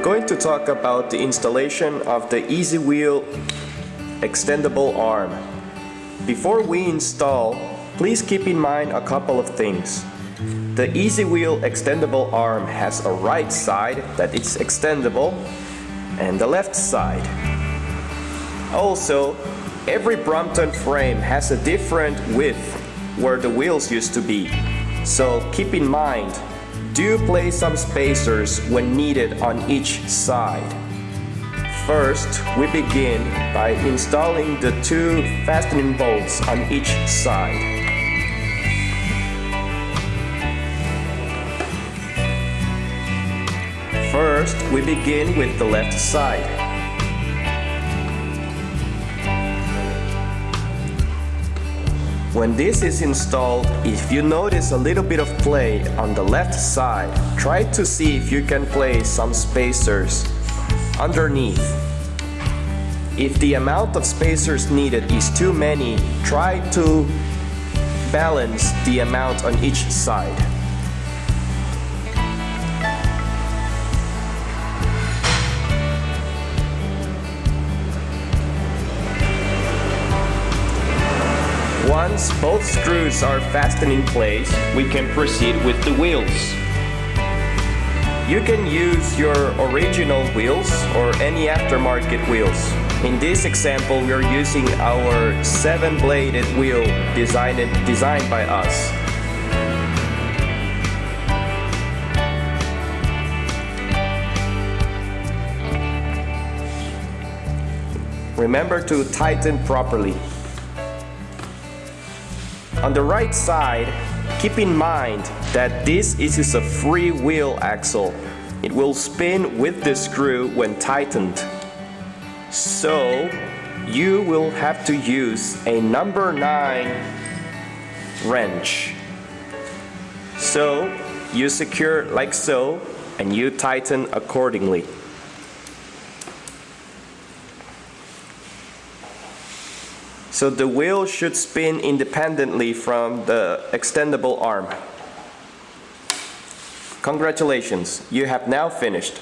we're going to talk about the installation of the Easy Wheel extendable arm. Before we install, please keep in mind a couple of things. The Easy Wheel extendable arm has a right side that is extendable and the left side. Also, every Brompton frame has a different width where the wheels used to be. So keep in mind, do place some spacers when needed on each side. First, we begin by installing the two fastening bolts on each side. First, we begin with the left side. When this is installed, if you notice a little bit of play on the left side, try to see if you can place some spacers underneath. If the amount of spacers needed is too many, try to balance the amount on each side. Once both screws are fastened in place, we can proceed with the wheels. You can use your original wheels or any aftermarket wheels. In this example, we are using our 7-bladed wheel designed, designed by us. Remember to tighten properly. On the right side, keep in mind that this is a free wheel axle. It will spin with the screw when tightened. So, you will have to use a number 9 wrench. So, you secure like so and you tighten accordingly. So the wheel should spin independently from the extendable arm. Congratulations, you have now finished.